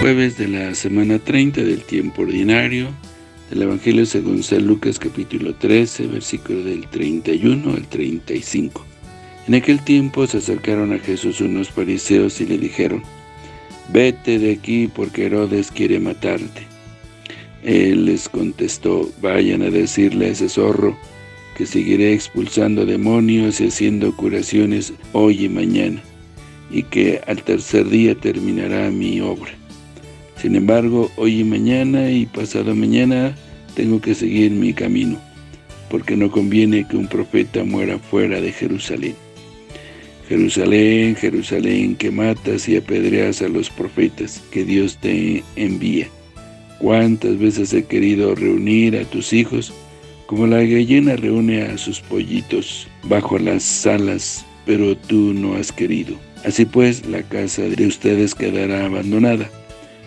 Jueves de la semana 30 del tiempo ordinario del Evangelio según San Lucas capítulo 13, versículo del 31 al 35. En aquel tiempo se acercaron a Jesús unos fariseos y le dijeron, Vete de aquí porque Herodes quiere matarte. Él les contestó, vayan a decirle a ese zorro que seguiré expulsando demonios y haciendo curaciones hoy y mañana, y que al tercer día terminará mi obra. Sin embargo, hoy y mañana y pasado mañana tengo que seguir mi camino, porque no conviene que un profeta muera fuera de Jerusalén. Jerusalén, Jerusalén, que matas y apedreas a los profetas que Dios te envía. Cuántas veces he querido reunir a tus hijos, como la gallina reúne a sus pollitos bajo las alas, pero tú no has querido. Así pues, la casa de ustedes quedará abandonada.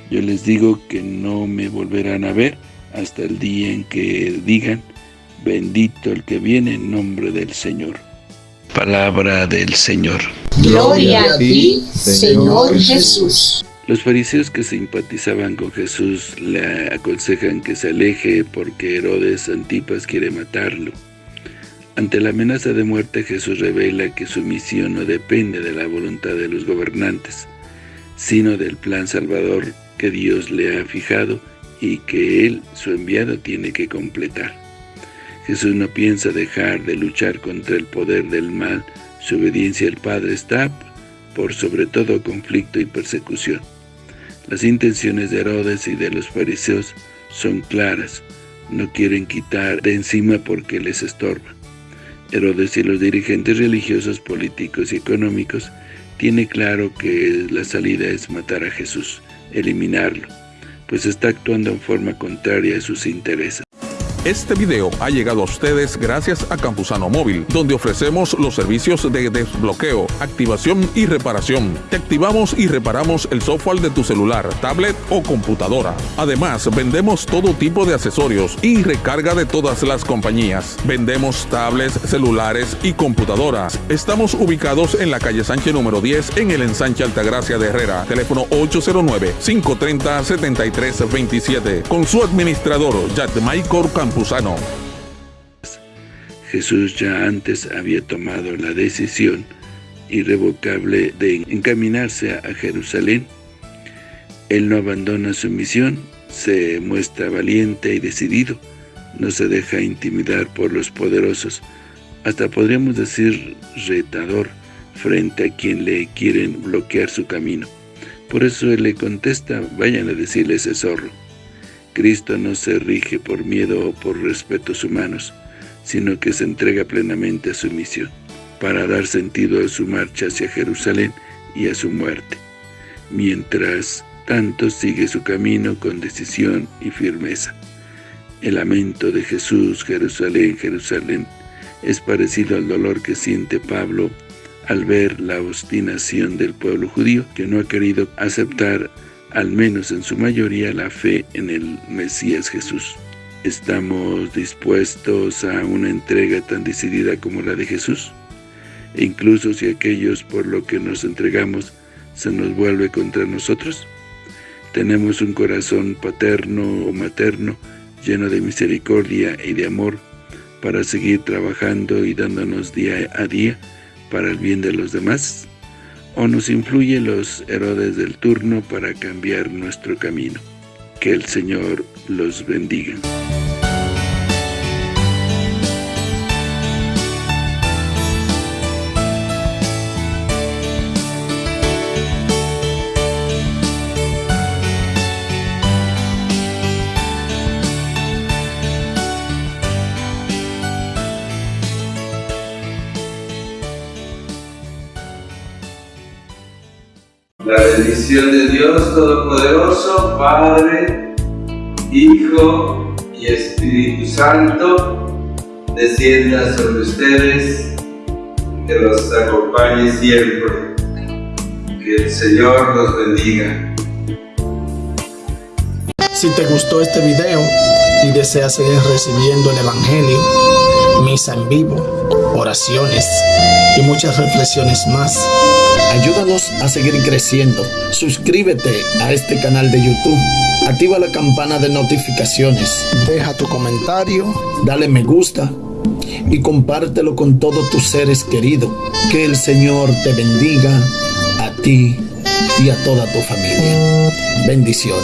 Yo les digo que no me volverán a ver hasta el día en que digan, bendito el que viene en nombre del Señor. Palabra del Señor. Gloria a ti, Señor Jesús. Los fariseos que simpatizaban con Jesús le aconsejan que se aleje porque Herodes Antipas quiere matarlo. Ante la amenaza de muerte, Jesús revela que su misión no depende de la voluntad de los gobernantes, sino del plan salvador que Dios le ha fijado y que Él, su enviado, tiene que completar. Jesús no piensa dejar de luchar contra el poder del mal, su obediencia al Padre está por sobre todo conflicto y persecución. Las intenciones de Herodes y de los fariseos son claras, no quieren quitar de encima porque les estorba. Herodes y los dirigentes religiosos, políticos y económicos tiene claro que la salida es matar a Jesús, eliminarlo, pues está actuando en forma contraria a sus intereses. Este video ha llegado a ustedes gracias a Campusano Móvil, donde ofrecemos los servicios de desbloqueo, activación y reparación. Te activamos y reparamos el software de tu celular, tablet o computadora. Además, vendemos todo tipo de accesorios y recarga de todas las compañías. Vendemos tablets, celulares y computadoras. Estamos ubicados en la calle Sánchez número 10 en el ensanche Altagracia de Herrera. Teléfono 809-530-7327. Con su administrador, Michael Jesús ya antes había tomado la decisión irrevocable de encaminarse a Jerusalén. Él no abandona su misión, se muestra valiente y decidido, no se deja intimidar por los poderosos, hasta podríamos decir retador, frente a quien le quieren bloquear su camino. Por eso él le contesta, vayan a decirle ese zorro. Cristo no se rige por miedo o por respetos humanos, sino que se entrega plenamente a su misión, para dar sentido a su marcha hacia Jerusalén y a su muerte. Mientras tanto sigue su camino con decisión y firmeza. El lamento de Jesús, Jerusalén, Jerusalén, es parecido al dolor que siente Pablo al ver la obstinación del pueblo judío que no ha querido aceptar al menos en su mayoría, la fe en el Mesías Jesús. ¿Estamos dispuestos a una entrega tan decidida como la de Jesús? E incluso si aquellos por lo que nos entregamos se nos vuelve contra nosotros. Tenemos un corazón paterno o materno lleno de misericordia y de amor para seguir trabajando y dándonos día a día para el bien de los demás o nos influye los Herodes del turno para cambiar nuestro camino. Que el Señor los bendiga. La bendición de Dios Todopoderoso, Padre, Hijo y Espíritu Santo, descienda sobre ustedes, que los acompañe siempre. Que el Señor los bendiga. Si te gustó este video y deseas seguir recibiendo el Evangelio, misa en vivo, oraciones y muchas reflexiones más. Ayúdanos a seguir creciendo. Suscríbete a este canal de YouTube. Activa la campana de notificaciones. Deja tu comentario. Dale me gusta. Y compártelo con todos tus seres queridos. Que el Señor te bendiga a ti y a toda tu familia. Bendiciones.